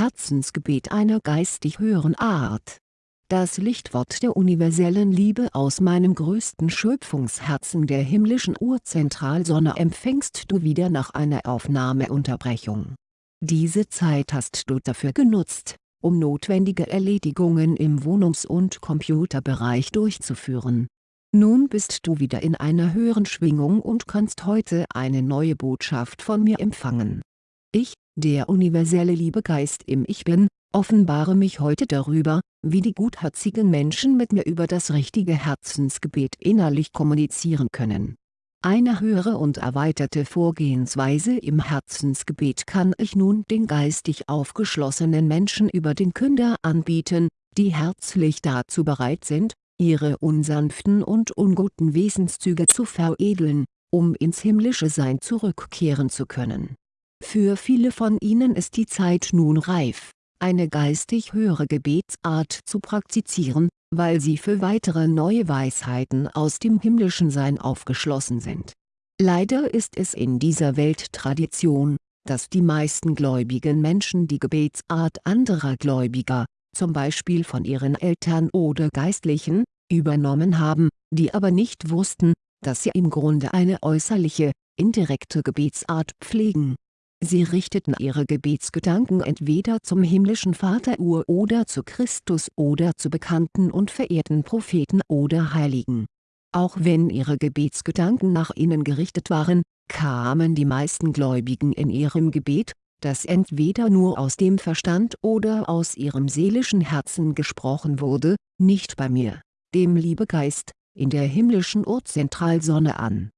Herzensgebet einer geistig höheren Art. Das Lichtwort der universellen Liebe aus meinem größten Schöpfungsherzen der himmlischen Urzentralsonne empfängst du wieder nach einer Aufnahmeunterbrechung. Diese Zeit hast du dafür genutzt, um notwendige Erledigungen im Wohnungs- und Computerbereich durchzuführen. Nun bist du wieder in einer höheren Schwingung und kannst heute eine neue Botschaft von mir empfangen. Ich, der universelle Liebegeist im Ich Bin, offenbare mich heute darüber, wie die gutherzigen Menschen mit mir über das richtige Herzensgebet innerlich kommunizieren können. Eine höhere und erweiterte Vorgehensweise im Herzensgebet kann ich nun den geistig aufgeschlossenen Menschen über den Künder anbieten, die herzlich dazu bereit sind, ihre unsanften und unguten Wesenszüge zu veredeln, um ins himmlische Sein zurückkehren zu können. Für viele von ihnen ist die Zeit nun reif, eine geistig höhere Gebetsart zu praktizieren, weil sie für weitere neue Weisheiten aus dem himmlischen Sein aufgeschlossen sind. Leider ist es in dieser Welt Tradition, dass die meisten gläubigen Menschen die Gebetsart anderer Gläubiger, zum Beispiel von ihren Eltern oder Geistlichen, übernommen haben, die aber nicht wussten, dass sie im Grunde eine äußerliche, indirekte Gebetsart pflegen Sie richteten ihre Gebetsgedanken entweder zum himmlischen Vater Ur oder zu Christus oder zu bekannten und verehrten Propheten oder Heiligen. Auch wenn ihre Gebetsgedanken nach innen gerichtet waren, kamen die meisten Gläubigen in ihrem Gebet, das entweder nur aus dem Verstand oder aus ihrem seelischen Herzen gesprochen wurde, nicht bei mir, dem Liebegeist, in der himmlischen Urzentralsonne an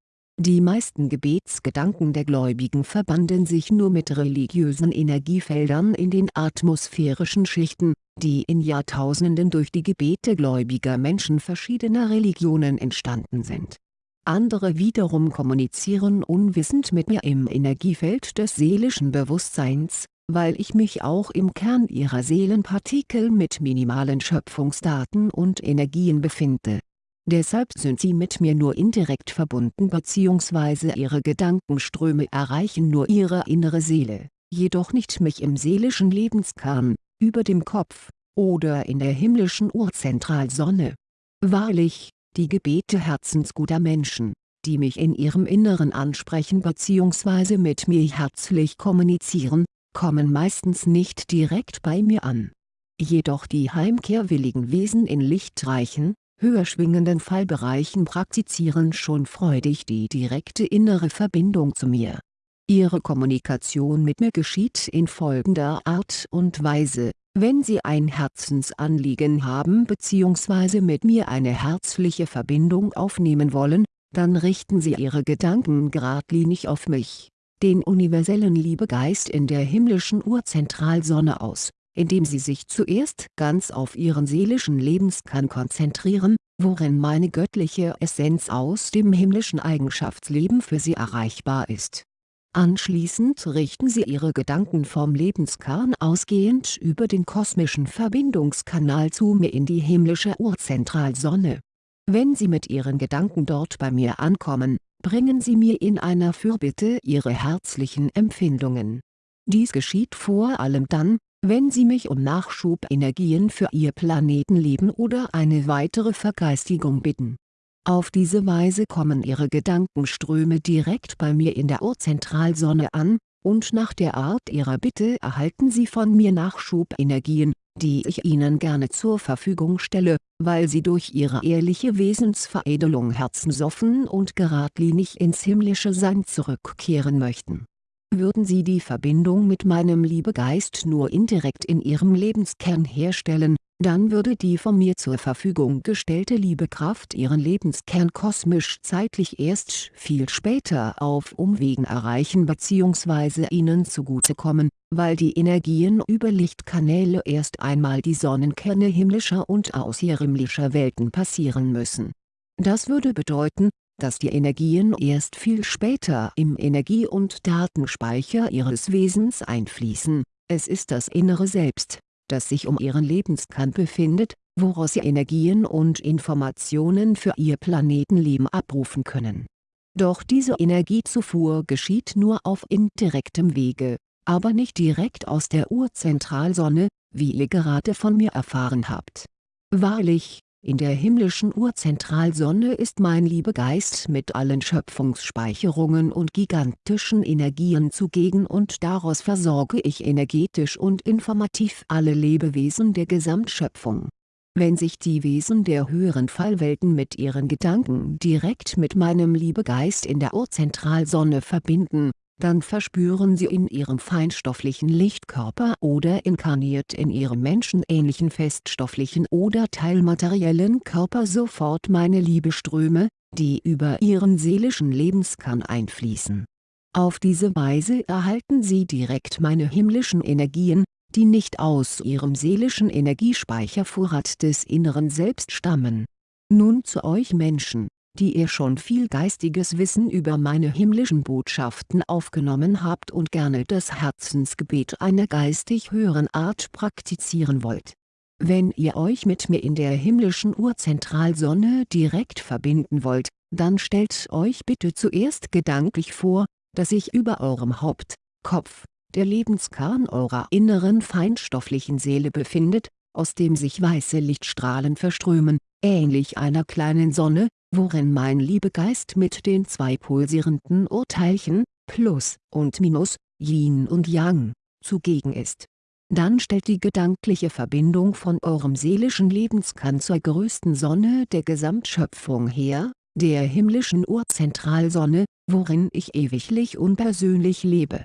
die meisten Gebetsgedanken der Gläubigen verbanden sich nur mit religiösen Energiefeldern in den atmosphärischen Schichten, die in Jahrtausenden durch die Gebete gläubiger Menschen verschiedener Religionen entstanden sind. Andere wiederum kommunizieren unwissend mit mir im Energiefeld des seelischen Bewusstseins, weil ich mich auch im Kern ihrer Seelenpartikel mit minimalen Schöpfungsdaten und Energien befinde Deshalb sind sie mit mir nur indirekt verbunden bzw. ihre Gedankenströme erreichen nur ihre innere Seele, jedoch nicht mich im seelischen Lebenskern, über dem Kopf, oder in der himmlischen Urzentralsonne. Wahrlich, die Gebete herzensguter Menschen, die mich in ihrem Inneren ansprechen bzw. mit mir herzlich kommunizieren, kommen meistens nicht direkt bei mir an. Jedoch die heimkehrwilligen Wesen in lichtreichen, höher schwingenden Fallbereichen praktizieren schon freudig die direkte innere Verbindung zu mir. Ihre Kommunikation mit mir geschieht in folgender Art und Weise, wenn Sie ein Herzensanliegen haben bzw. mit mir eine herzliche Verbindung aufnehmen wollen, dann richten Sie Ihre Gedanken geradlinig auf mich, den universellen Liebegeist in der himmlischen Urzentralsonne aus indem sie sich zuerst ganz auf ihren seelischen Lebenskern konzentrieren, worin meine göttliche Essenz aus dem himmlischen Eigenschaftsleben für sie erreichbar ist. Anschließend richten sie ihre Gedanken vom Lebenskern ausgehend über den kosmischen Verbindungskanal zu mir in die himmlische Urzentralsonne. Wenn sie mit ihren Gedanken dort bei mir ankommen, bringen sie mir in einer Fürbitte ihre herzlichen Empfindungen. Dies geschieht vor allem dann, wenn Sie mich um Nachschubenergien für Ihr Planetenleben oder eine weitere Vergeistigung bitten. Auf diese Weise kommen Ihre Gedankenströme direkt bei mir in der Urzentralsonne an, und nach der Art Ihrer Bitte erhalten Sie von mir Nachschubenergien, die ich Ihnen gerne zur Verfügung stelle, weil Sie durch Ihre ehrliche Wesensveredelung herzensoffen und geradlinig ins himmlische Sein zurückkehren möchten würden sie die Verbindung mit meinem Liebegeist nur indirekt in ihrem Lebenskern herstellen, dann würde die von mir zur Verfügung gestellte Liebekraft ihren Lebenskern kosmisch-zeitlich erst viel später auf Umwegen erreichen bzw. ihnen zugutekommen, weil die Energien über Lichtkanäle erst einmal die Sonnenkerne himmlischer und außerhimmlischer Welten passieren müssen. Das würde bedeuten, dass die Energien erst viel später im Energie- und Datenspeicher ihres Wesens einfließen, es ist das innere Selbst, das sich um ihren Lebenskern befindet, woraus sie Energien und Informationen für ihr Planetenleben abrufen können. Doch diese Energiezufuhr geschieht nur auf indirektem Wege, aber nicht direkt aus der Urzentralsonne, wie ihr gerade von mir erfahren habt. Wahrlich, in der himmlischen Urzentralsonne ist mein Liebegeist mit allen Schöpfungsspeicherungen und gigantischen Energien zugegen und daraus versorge ich energetisch und informativ alle Lebewesen der Gesamtschöpfung. Wenn sich die Wesen der höheren Fallwelten mit ihren Gedanken direkt mit meinem Liebegeist in der Urzentralsonne verbinden, dann verspüren sie in ihrem feinstofflichen Lichtkörper oder inkarniert in ihrem menschenähnlichen feststofflichen oder teilmateriellen Körper sofort meine Liebeströme, die über ihren seelischen Lebenskern einfließen. Auf diese Weise erhalten sie direkt meine himmlischen Energien, die nicht aus ihrem seelischen Energiespeichervorrat des inneren Selbst stammen. Nun zu euch Menschen die ihr schon viel geistiges Wissen über meine himmlischen Botschaften aufgenommen habt und gerne das Herzensgebet einer geistig höheren Art praktizieren wollt. Wenn ihr euch mit mir in der himmlischen Urzentralsonne direkt verbinden wollt, dann stellt euch bitte zuerst gedanklich vor, dass sich über eurem Haupt, Kopf, der Lebenskern eurer inneren feinstofflichen Seele befindet, aus dem sich weiße Lichtstrahlen verströmen, ähnlich einer kleinen Sonne, worin mein Liebegeist mit den zwei pulsierenden Urteilchen, Plus und Minus, Yin und Yang, zugegen ist. Dann stellt die gedankliche Verbindung von eurem seelischen Lebenskern zur größten Sonne der Gesamtschöpfung her, der himmlischen Urzentralsonne, worin ich ewiglich unpersönlich lebe.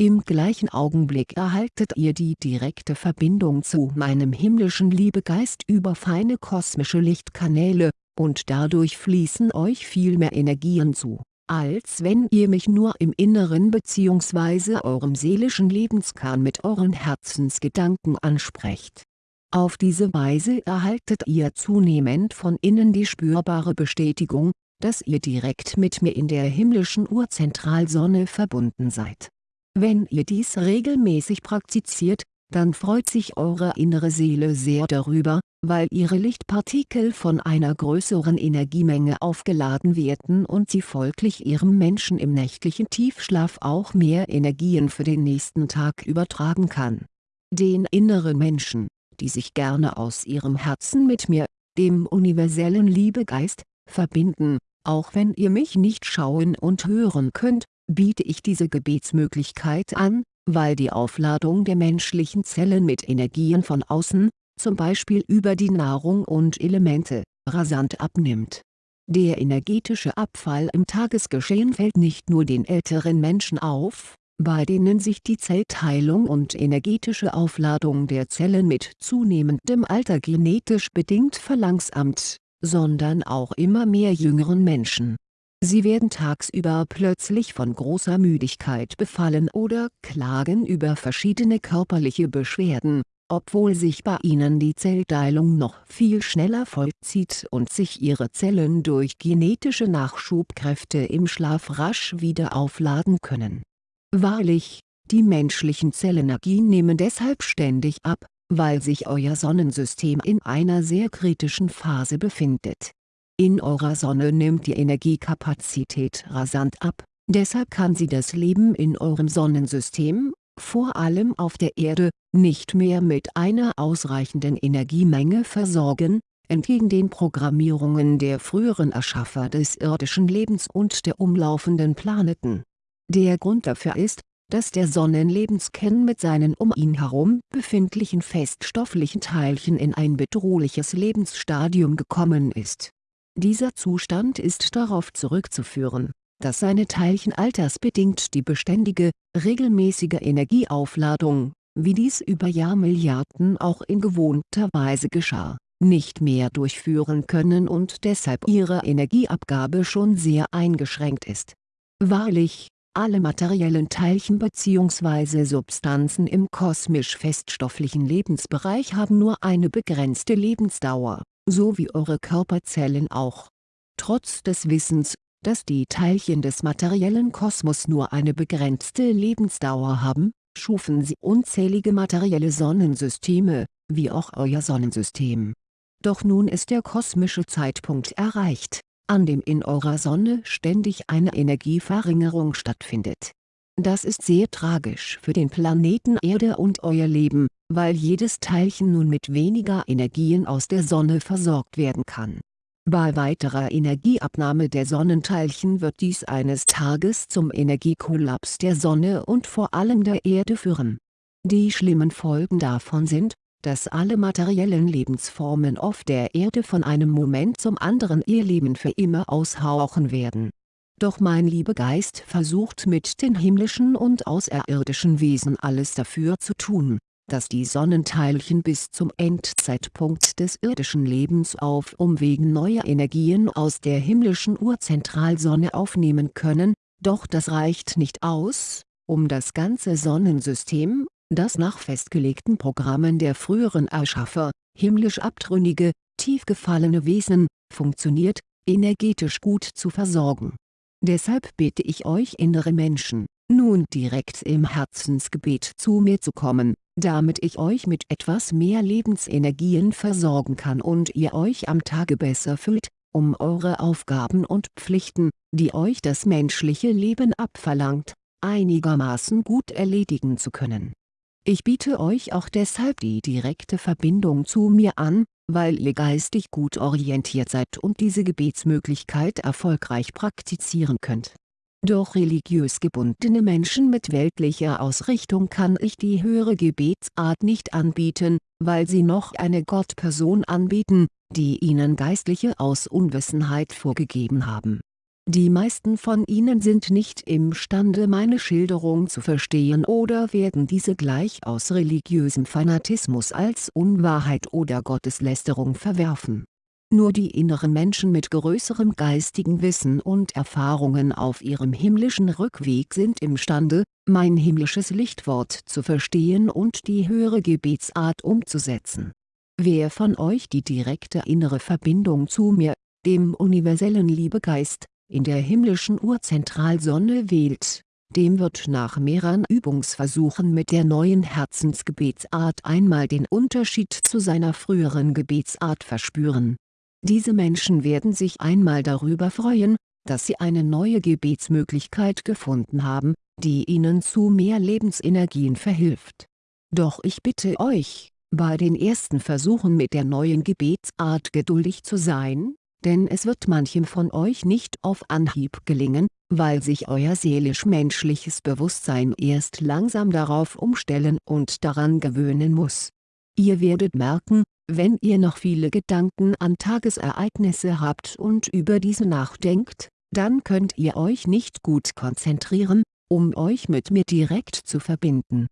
Im gleichen Augenblick erhaltet ihr die direkte Verbindung zu meinem himmlischen Liebegeist über feine kosmische Lichtkanäle, und dadurch fließen euch viel mehr Energien zu, als wenn ihr mich nur im Inneren bzw. eurem seelischen Lebenskern mit euren Herzensgedanken ansprecht. Auf diese Weise erhaltet ihr zunehmend von innen die spürbare Bestätigung, dass ihr direkt mit mir in der himmlischen Urzentralsonne verbunden seid. Wenn ihr dies regelmäßig praktiziert, dann freut sich eure innere Seele sehr darüber, weil ihre Lichtpartikel von einer größeren Energiemenge aufgeladen werden und sie folglich ihrem Menschen im nächtlichen Tiefschlaf auch mehr Energien für den nächsten Tag übertragen kann. Den inneren Menschen, die sich gerne aus ihrem Herzen mit mir, dem universellen Liebegeist, verbinden, auch wenn ihr mich nicht schauen und hören könnt, biete ich diese Gebetsmöglichkeit an, weil die Aufladung der menschlichen Zellen mit Energien von außen, zum Beispiel über die Nahrung und Elemente, rasant abnimmt. Der energetische Abfall im Tagesgeschehen fällt nicht nur den älteren Menschen auf, bei denen sich die Zellteilung und energetische Aufladung der Zellen mit zunehmendem Alter genetisch bedingt verlangsamt, sondern auch immer mehr jüngeren Menschen Sie werden tagsüber plötzlich von großer Müdigkeit befallen oder klagen über verschiedene körperliche Beschwerden, obwohl sich bei ihnen die Zellteilung noch viel schneller vollzieht und sich ihre Zellen durch genetische Nachschubkräfte im Schlaf rasch wieder aufladen können. Wahrlich, die menschlichen Zellenergien nehmen deshalb ständig ab, weil sich euer Sonnensystem in einer sehr kritischen Phase befindet in eurer Sonne nimmt die Energiekapazität rasant ab, deshalb kann sie das Leben in eurem Sonnensystem, vor allem auf der Erde, nicht mehr mit einer ausreichenden Energiemenge versorgen, entgegen den Programmierungen der früheren Erschaffer des irdischen Lebens und der umlaufenden Planeten. Der Grund dafür ist, dass der Sonnenlebenskern mit seinen um ihn herum befindlichen feststofflichen Teilchen in ein bedrohliches Lebensstadium gekommen ist dieser Zustand ist darauf zurückzuführen, dass seine Teilchen altersbedingt die beständige, regelmäßige Energieaufladung, wie dies über Jahrmilliarden auch in gewohnter Weise geschah, nicht mehr durchführen können und deshalb ihre Energieabgabe schon sehr eingeschränkt ist. Wahrlich, alle materiellen Teilchen bzw. Substanzen im kosmisch-feststofflichen Lebensbereich haben nur eine begrenzte Lebensdauer so wie eure Körperzellen auch. Trotz des Wissens, dass die Teilchen des materiellen Kosmos nur eine begrenzte Lebensdauer haben, schufen sie unzählige materielle Sonnensysteme, wie auch euer Sonnensystem. Doch nun ist der kosmische Zeitpunkt erreicht, an dem in eurer Sonne ständig eine Energieverringerung stattfindet. Das ist sehr tragisch für den Planeten Erde und euer Leben, weil jedes Teilchen nun mit weniger Energien aus der Sonne versorgt werden kann. Bei weiterer Energieabnahme der Sonnenteilchen wird dies eines Tages zum Energiekollaps der Sonne und vor allem der Erde führen. Die schlimmen Folgen davon sind, dass alle materiellen Lebensformen auf der Erde von einem Moment zum anderen ihr Leben für immer aushauchen werden doch mein Liebegeist versucht mit den himmlischen und außerirdischen Wesen alles dafür zu tun, dass die Sonnenteilchen bis zum Endzeitpunkt des irdischen Lebens auf Umwegen neue Energien aus der himmlischen Urzentralsonne aufnehmen können, doch das reicht nicht aus, um das ganze Sonnensystem, das nach festgelegten Programmen der früheren Erschaffer, himmlisch abtrünnige, tief gefallene Wesen, funktioniert, energetisch gut zu versorgen Deshalb bitte ich euch innere Menschen, nun direkt im Herzensgebet zu mir zu kommen, damit ich euch mit etwas mehr Lebensenergien versorgen kann und ihr euch am Tage besser fühlt, um eure Aufgaben und Pflichten, die euch das menschliche Leben abverlangt, einigermaßen gut erledigen zu können. Ich biete euch auch deshalb die direkte Verbindung zu mir an, weil ihr geistig gut orientiert seid und diese Gebetsmöglichkeit erfolgreich praktizieren könnt. Doch religiös gebundene Menschen mit weltlicher Ausrichtung kann ich die höhere Gebetsart nicht anbieten, weil sie noch eine Gottperson anbieten, die ihnen Geistliche aus Unwissenheit vorgegeben haben die meisten von ihnen sind nicht imstande meine Schilderung zu verstehen oder werden diese gleich aus religiösem Fanatismus als Unwahrheit oder Gotteslästerung verwerfen. Nur die inneren Menschen mit größerem geistigen Wissen und Erfahrungen auf ihrem himmlischen Rückweg sind imstande, mein himmlisches Lichtwort zu verstehen und die höhere Gebetsart umzusetzen. Wer von euch die direkte innere Verbindung zu mir, dem universellen Liebegeist, in der himmlischen Urzentralsonne wählt, dem wird nach mehreren Übungsversuchen mit der neuen Herzensgebetsart einmal den Unterschied zu seiner früheren Gebetsart verspüren. Diese Menschen werden sich einmal darüber freuen, dass sie eine neue Gebetsmöglichkeit gefunden haben, die ihnen zu mehr Lebensenergien verhilft. Doch ich bitte euch, bei den ersten Versuchen mit der neuen Gebetsart geduldig zu sein, denn es wird manchem von euch nicht auf Anhieb gelingen, weil sich euer seelisch-menschliches Bewusstsein erst langsam darauf umstellen und daran gewöhnen muss. Ihr werdet merken, wenn ihr noch viele Gedanken an Tagesereignisse habt und über diese nachdenkt, dann könnt ihr euch nicht gut konzentrieren, um euch mit mir direkt zu verbinden.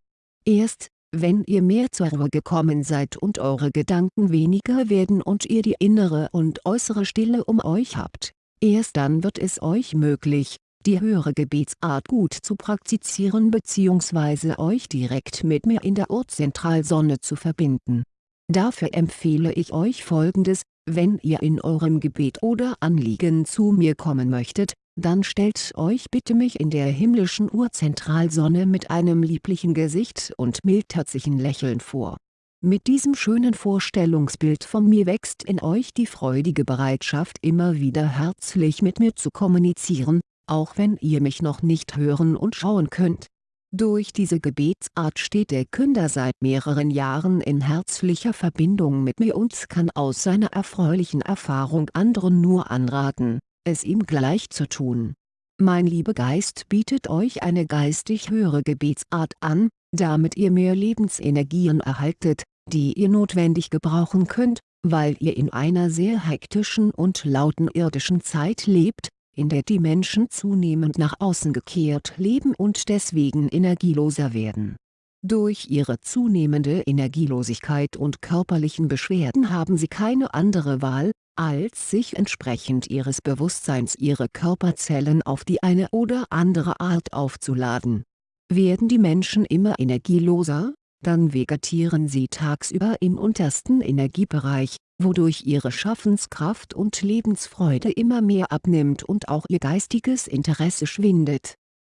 Erst, wenn ihr mehr zur Ruhe gekommen seid und eure Gedanken weniger werden und ihr die innere und äußere Stille um euch habt, erst dann wird es euch möglich, die höhere Gebetsart gut zu praktizieren bzw. euch direkt mit mir in der Urzentralsonne zu verbinden. Dafür empfehle ich euch folgendes, wenn ihr in eurem Gebet oder Anliegen zu mir kommen möchtet, dann stellt euch bitte mich in der himmlischen Urzentralsonne mit einem lieblichen Gesicht und mildherzigen Lächeln vor. Mit diesem schönen Vorstellungsbild von mir wächst in euch die freudige Bereitschaft immer wieder herzlich mit mir zu kommunizieren, auch wenn ihr mich noch nicht hören und schauen könnt. Durch diese Gebetsart steht der Künder seit mehreren Jahren in herzlicher Verbindung mit mir und kann aus seiner erfreulichen Erfahrung anderen nur anraten es ihm gleich zu tun. Mein Liebegeist bietet euch eine geistig höhere Gebetsart an, damit ihr mehr Lebensenergien erhaltet, die ihr notwendig gebrauchen könnt, weil ihr in einer sehr hektischen und lauten irdischen Zeit lebt, in der die Menschen zunehmend nach außen gekehrt leben und deswegen energieloser werden. Durch ihre zunehmende Energielosigkeit und körperlichen Beschwerden haben sie keine andere Wahl, als sich entsprechend ihres Bewusstseins ihre Körperzellen auf die eine oder andere Art aufzuladen. Werden die Menschen immer energieloser, dann vegetieren sie tagsüber im untersten Energiebereich, wodurch ihre Schaffenskraft und Lebensfreude immer mehr abnimmt und auch ihr geistiges Interesse schwindet.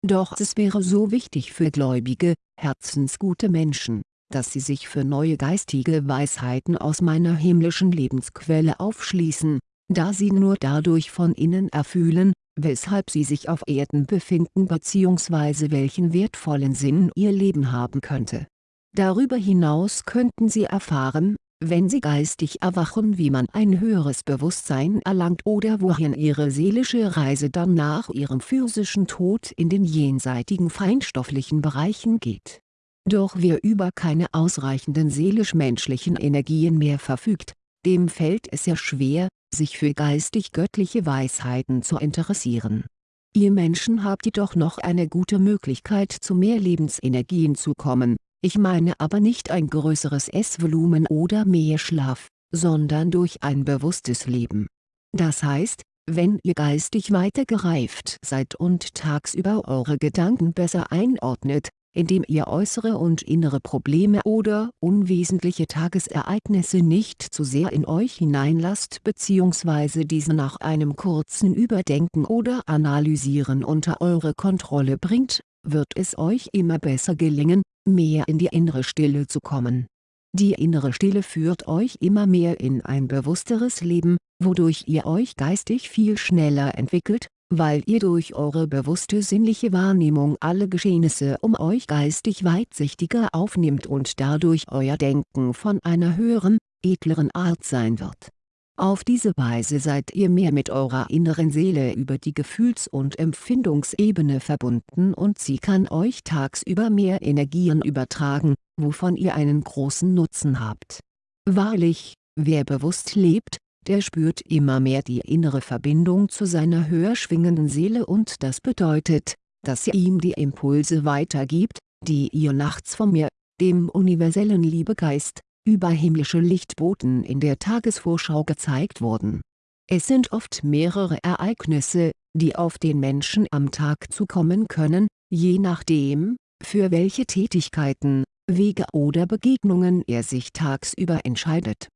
Doch es wäre so wichtig für gläubige, herzensgute Menschen, dass sie sich für neue geistige Weisheiten aus meiner himmlischen Lebensquelle aufschließen, da sie nur dadurch von innen erfühlen, weshalb sie sich auf Erden befinden bzw. welchen wertvollen Sinn ihr Leben haben könnte. Darüber hinaus könnten sie erfahren, wenn sie geistig erwachen wie man ein höheres Bewusstsein erlangt oder wohin ihre seelische Reise dann nach ihrem physischen Tod in den jenseitigen feinstofflichen Bereichen geht. Doch wer über keine ausreichenden seelisch-menschlichen Energien mehr verfügt, dem fällt es sehr schwer, sich für geistig-göttliche Weisheiten zu interessieren. Ihr Menschen habt jedoch noch eine gute Möglichkeit zu mehr Lebensenergien zu kommen, ich meine aber nicht ein größeres Essvolumen oder mehr Schlaf, sondern durch ein bewusstes Leben. Das heißt, wenn ihr geistig weiter gereift seid und tagsüber eure Gedanken besser einordnet, indem ihr äußere und innere Probleme oder unwesentliche Tagesereignisse nicht zu sehr in euch hineinlasst bzw. diese nach einem kurzen Überdenken oder Analysieren unter eure Kontrolle bringt, wird es euch immer besser gelingen, mehr in die innere Stille zu kommen. Die innere Stille führt euch immer mehr in ein bewussteres Leben, wodurch ihr euch geistig viel schneller entwickelt, weil ihr durch eure bewusste sinnliche Wahrnehmung alle Geschehnisse um euch geistig weitsichtiger aufnehmt und dadurch euer Denken von einer höheren, edleren Art sein wird auf diese Weise seid ihr mehr mit eurer inneren Seele über die Gefühls- und Empfindungsebene verbunden und sie kann euch tagsüber mehr Energien übertragen, wovon ihr einen großen Nutzen habt. Wahrlich, wer bewusst lebt, der spürt immer mehr die innere Verbindung zu seiner höher schwingenden Seele und das bedeutet, dass sie ihm die Impulse weitergibt, die ihr nachts von mir, dem universellen Liebegeist, über himmlische Lichtboten in der Tagesvorschau gezeigt wurden. Es sind oft mehrere Ereignisse, die auf den Menschen am Tag zukommen können, je nachdem, für welche Tätigkeiten, Wege oder Begegnungen er sich tagsüber entscheidet.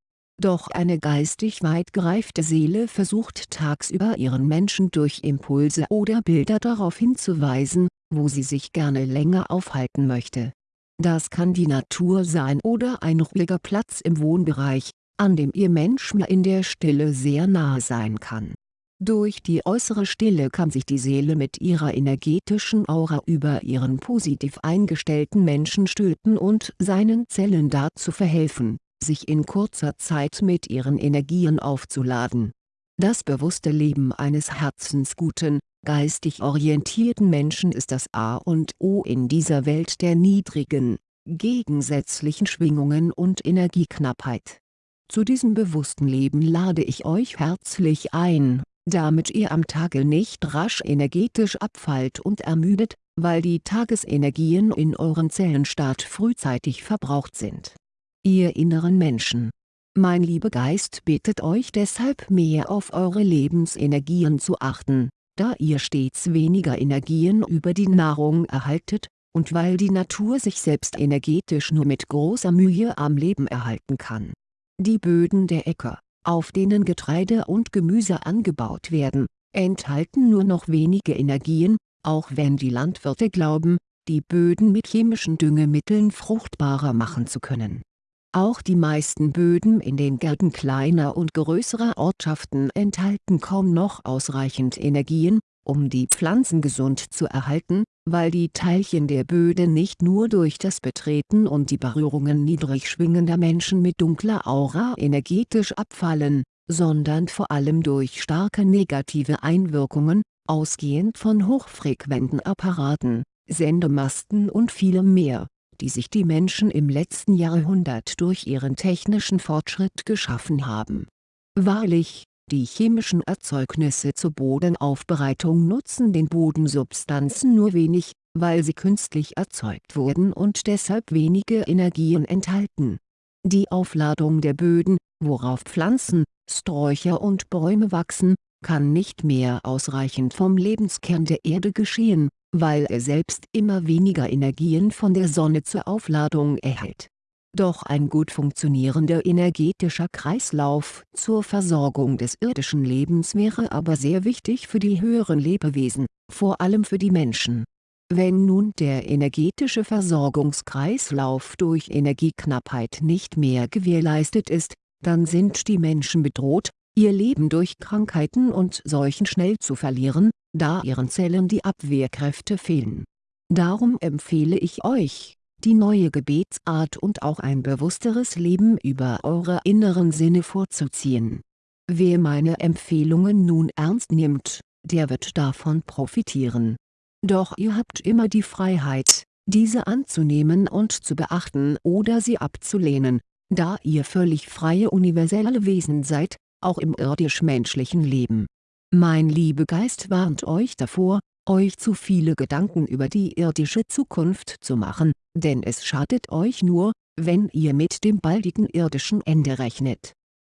Doch eine geistig weit gereifte Seele versucht tagsüber ihren Menschen durch Impulse oder Bilder darauf hinzuweisen, wo sie sich gerne länger aufhalten möchte das kann die Natur sein oder ein ruhiger Platz im Wohnbereich, an dem Ihr Mensch mir in der Stille sehr nahe sein kann. Durch die äußere Stille kann sich die Seele mit ihrer energetischen Aura über ihren positiv eingestellten Menschen stülpen und seinen Zellen dazu verhelfen, sich in kurzer Zeit mit ihren Energien aufzuladen. Das bewusste Leben eines herzensguten, geistig orientierten Menschen ist das A und O in dieser Welt der niedrigen, gegensätzlichen Schwingungen und Energieknappheit. Zu diesem bewussten Leben lade ich euch herzlich ein, damit ihr am Tage nicht rasch energetisch abfallt und ermüdet, weil die Tagesenergien in euren Zellenstaat frühzeitig verbraucht sind. Ihr inneren Menschen mein lieber Geist bittet euch deshalb mehr auf eure Lebensenergien zu achten, da ihr stets weniger Energien über die Nahrung erhaltet, und weil die Natur sich selbst energetisch nur mit großer Mühe am Leben erhalten kann. Die Böden der Äcker, auf denen Getreide und Gemüse angebaut werden, enthalten nur noch wenige Energien, auch wenn die Landwirte glauben, die Böden mit chemischen Düngemitteln fruchtbarer machen zu können auch die meisten Böden in den Gärten kleiner und größerer Ortschaften enthalten kaum noch ausreichend Energien, um die Pflanzen gesund zu erhalten, weil die Teilchen der Böden nicht nur durch das Betreten und die Berührungen niedrig schwingender Menschen mit dunkler Aura energetisch abfallen, sondern vor allem durch starke negative Einwirkungen, ausgehend von hochfrequenten Apparaten, Sendemasten und vielem mehr die sich die Menschen im letzten Jahrhundert durch ihren technischen Fortschritt geschaffen haben. Wahrlich, die chemischen Erzeugnisse zur Bodenaufbereitung nutzen den Bodensubstanzen nur wenig, weil sie künstlich erzeugt wurden und deshalb wenige Energien enthalten. Die Aufladung der Böden, worauf Pflanzen, Sträucher und Bäume wachsen, kann nicht mehr ausreichend vom Lebenskern der Erde geschehen, weil er selbst immer weniger Energien von der Sonne zur Aufladung erhält. Doch ein gut funktionierender energetischer Kreislauf zur Versorgung des irdischen Lebens wäre aber sehr wichtig für die höheren Lebewesen, vor allem für die Menschen. Wenn nun der energetische Versorgungskreislauf durch Energieknappheit nicht mehr gewährleistet ist, dann sind die Menschen bedroht, ihr Leben durch Krankheiten und Seuchen schnell zu verlieren, da ihren Zellen die Abwehrkräfte fehlen. Darum empfehle ich euch, die neue Gebetsart und auch ein bewussteres Leben über eure inneren Sinne vorzuziehen. Wer meine Empfehlungen nun ernst nimmt, der wird davon profitieren. Doch ihr habt immer die Freiheit, diese anzunehmen und zu beachten oder sie abzulehnen, da ihr völlig freie universelle Wesen seid, auch im irdisch-menschlichen Leben. Mein Liebegeist warnt euch davor, euch zu viele Gedanken über die irdische Zukunft zu machen, denn es schadet euch nur, wenn ihr mit dem baldigen irdischen Ende rechnet.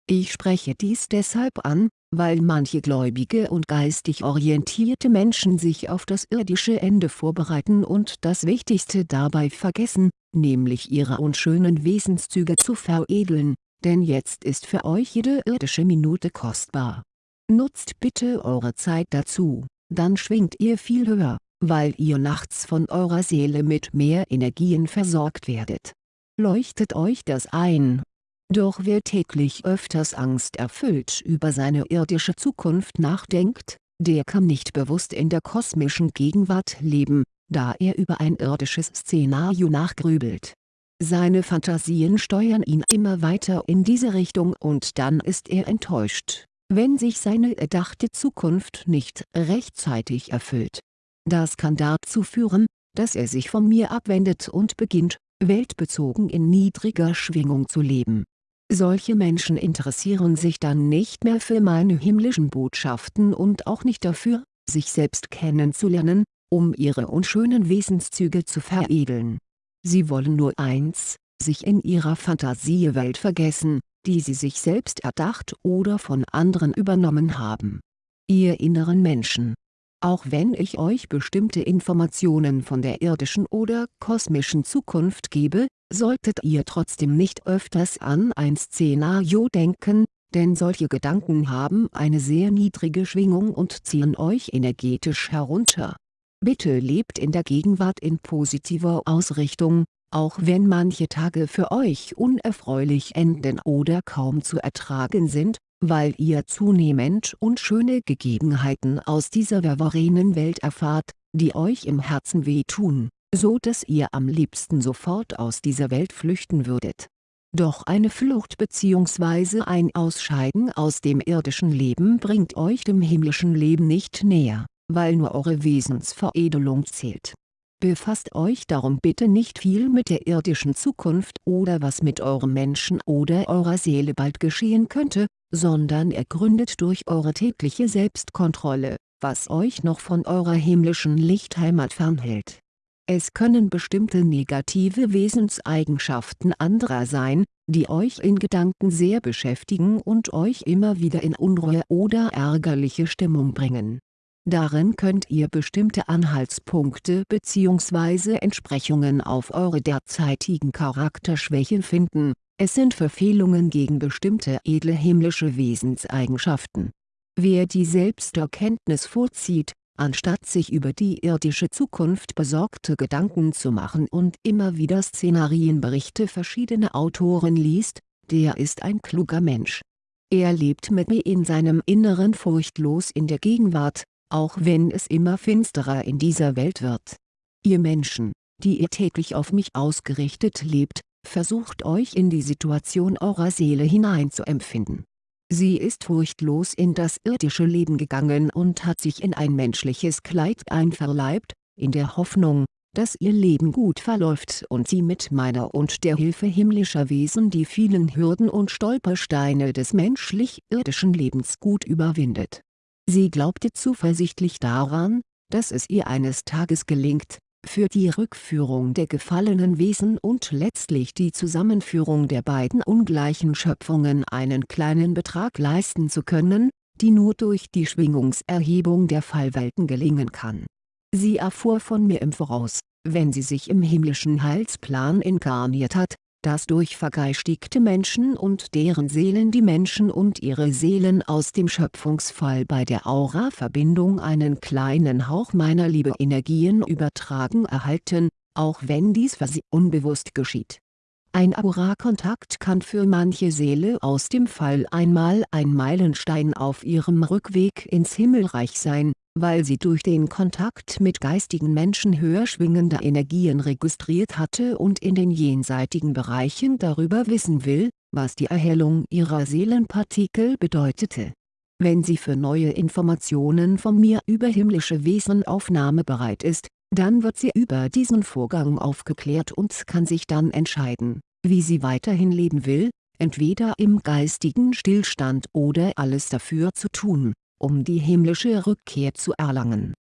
Ich spreche dies deshalb an, weil manche gläubige und geistig orientierte Menschen sich auf das irdische Ende vorbereiten und das Wichtigste dabei vergessen, nämlich ihre unschönen Wesenszüge zu veredeln, denn jetzt ist für euch jede irdische Minute kostbar. Nutzt bitte eure Zeit dazu, dann schwingt ihr viel höher, weil ihr nachts von eurer Seele mit mehr Energien versorgt werdet. Leuchtet euch das ein. Doch wer täglich öfters angsterfüllt über seine irdische Zukunft nachdenkt, der kann nicht bewusst in der kosmischen Gegenwart leben, da er über ein irdisches Szenario nachgrübelt. Seine Fantasien steuern ihn immer weiter in diese Richtung und dann ist er enttäuscht, wenn sich seine erdachte Zukunft nicht rechtzeitig erfüllt. Das kann dazu führen, dass er sich von mir abwendet und beginnt, weltbezogen in niedriger Schwingung zu leben. Solche Menschen interessieren sich dann nicht mehr für meine himmlischen Botschaften und auch nicht dafür, sich selbst kennenzulernen, um ihre unschönen Wesenszüge zu veredeln Sie wollen nur eins, sich in ihrer Fantasiewelt vergessen, die sie sich selbst erdacht oder von anderen übernommen haben. Ihr inneren Menschen. Auch wenn ich euch bestimmte Informationen von der irdischen oder kosmischen Zukunft gebe, solltet ihr trotzdem nicht öfters an ein Szenario denken, denn solche Gedanken haben eine sehr niedrige Schwingung und ziehen euch energetisch herunter Bitte lebt in der Gegenwart in positiver Ausrichtung, auch wenn manche Tage für euch unerfreulich enden oder kaum zu ertragen sind, weil ihr zunehmend unschöne Gegebenheiten aus dieser verworrenen Welt erfahrt, die euch im Herzen wehtun, so dass ihr am liebsten sofort aus dieser Welt flüchten würdet. Doch eine Flucht bzw. ein Ausscheiden aus dem irdischen Leben bringt euch dem himmlischen Leben nicht näher weil nur eure Wesensveredelung zählt. Befasst euch darum bitte nicht viel mit der irdischen Zukunft oder was mit eurem Menschen oder eurer Seele bald geschehen könnte, sondern ergründet durch eure tägliche Selbstkontrolle, was euch noch von eurer himmlischen Lichtheimat fernhält. Es können bestimmte negative Wesenseigenschaften anderer sein, die euch in Gedanken sehr beschäftigen und euch immer wieder in Unruhe oder ärgerliche Stimmung bringen Darin könnt ihr bestimmte Anhaltspunkte bzw. Entsprechungen auf eure derzeitigen Charakterschwächen finden, es sind Verfehlungen gegen bestimmte edle himmlische Wesenseigenschaften. Wer die Selbsterkenntnis vorzieht, anstatt sich über die irdische Zukunft besorgte Gedanken zu machen und immer wieder Szenarienberichte verschiedener Autoren liest, der ist ein kluger Mensch. Er lebt mit mir in seinem Inneren furchtlos in der Gegenwart, auch wenn es immer finsterer in dieser Welt wird. Ihr Menschen, die ihr täglich auf mich ausgerichtet lebt, versucht euch in die Situation eurer Seele hineinzuempfinden. Sie ist furchtlos in das irdische Leben gegangen und hat sich in ein menschliches Kleid einverleibt, in der Hoffnung, dass ihr Leben gut verläuft und sie mit meiner und der Hilfe himmlischer Wesen die vielen Hürden und Stolpersteine des menschlich-irdischen Lebens gut überwindet Sie glaubte zuversichtlich daran, dass es ihr eines Tages gelingt, für die Rückführung der gefallenen Wesen und letztlich die Zusammenführung der beiden ungleichen Schöpfungen einen kleinen Betrag leisten zu können, die nur durch die Schwingungserhebung der Fallwelten gelingen kann. Sie erfuhr von mir im Voraus, wenn sie sich im himmlischen Heilsplan inkarniert hat, dass durch vergeistigte Menschen und deren Seelen die Menschen und ihre Seelen aus dem Schöpfungsfall bei der Aura-Verbindung einen kleinen Hauch meiner Liebe-Energien übertragen erhalten, auch wenn dies für sie unbewusst geschieht. Ein Aura-Kontakt kann für manche Seele aus dem Fall einmal ein Meilenstein auf ihrem Rückweg ins Himmelreich sein, weil sie durch den Kontakt mit geistigen Menschen höher schwingende Energien registriert hatte und in den jenseitigen Bereichen darüber wissen will, was die Erhellung ihrer Seelenpartikel bedeutete. Wenn sie für neue Informationen von mir über himmlische Wesen aufnahmebereit ist, dann wird sie über diesen Vorgang aufgeklärt und kann sich dann entscheiden, wie sie weiterhin leben will, entweder im geistigen Stillstand oder alles dafür zu tun, um die himmlische Rückkehr zu erlangen.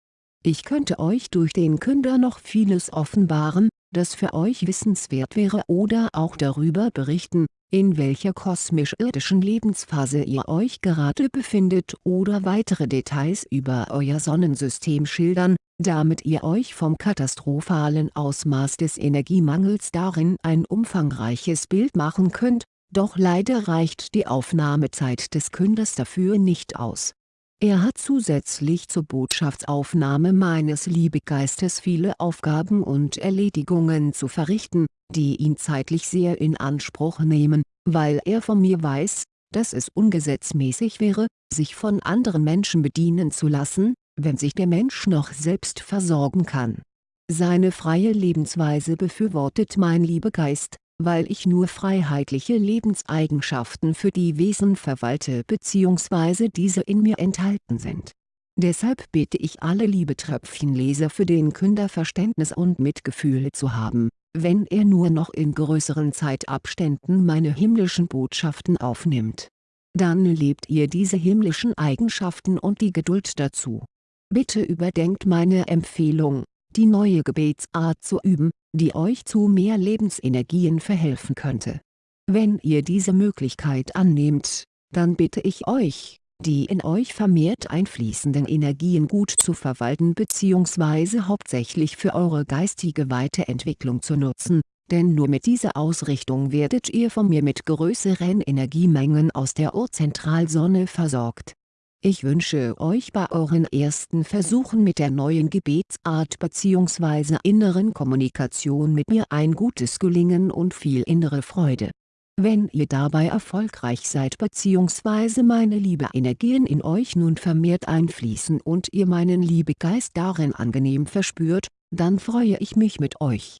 Ich könnte euch durch den Künder noch vieles offenbaren, das für euch wissenswert wäre oder auch darüber berichten, in welcher kosmisch-irdischen Lebensphase ihr euch gerade befindet oder weitere Details über euer Sonnensystem schildern, damit ihr euch vom katastrophalen Ausmaß des Energiemangels darin ein umfangreiches Bild machen könnt, doch leider reicht die Aufnahmezeit des Künders dafür nicht aus. Er hat zusätzlich zur Botschaftsaufnahme meines Liebegeistes viele Aufgaben und Erledigungen zu verrichten, die ihn zeitlich sehr in Anspruch nehmen, weil er von mir weiß, dass es ungesetzmäßig wäre, sich von anderen Menschen bedienen zu lassen, wenn sich der Mensch noch selbst versorgen kann. Seine freie Lebensweise befürwortet mein Liebegeist, weil ich nur freiheitliche Lebenseigenschaften für die Wesen verwalte bzw. diese in mir enthalten sind. Deshalb bitte ich alle Liebetröpfchenleser für den Künder Verständnis und Mitgefühl zu haben, wenn er nur noch in größeren Zeitabständen meine himmlischen Botschaften aufnimmt. Dann lebt ihr diese himmlischen Eigenschaften und die Geduld dazu. Bitte überdenkt meine Empfehlung, die neue Gebetsart zu üben, die euch zu mehr Lebensenergien verhelfen könnte. Wenn ihr diese Möglichkeit annehmt, dann bitte ich euch, die in euch vermehrt einfließenden Energien gut zu verwalten bzw. hauptsächlich für eure geistige Weiterentwicklung zu nutzen, denn nur mit dieser Ausrichtung werdet ihr von mir mit größeren Energiemengen aus der Urzentralsonne versorgt ich wünsche euch bei euren ersten Versuchen mit der neuen Gebetsart bzw. inneren Kommunikation mit mir ein gutes Gelingen und viel innere Freude. Wenn ihr dabei erfolgreich seid bzw. meine Liebe-Energien in euch nun vermehrt einfließen und ihr meinen Liebegeist darin angenehm verspürt, dann freue ich mich mit euch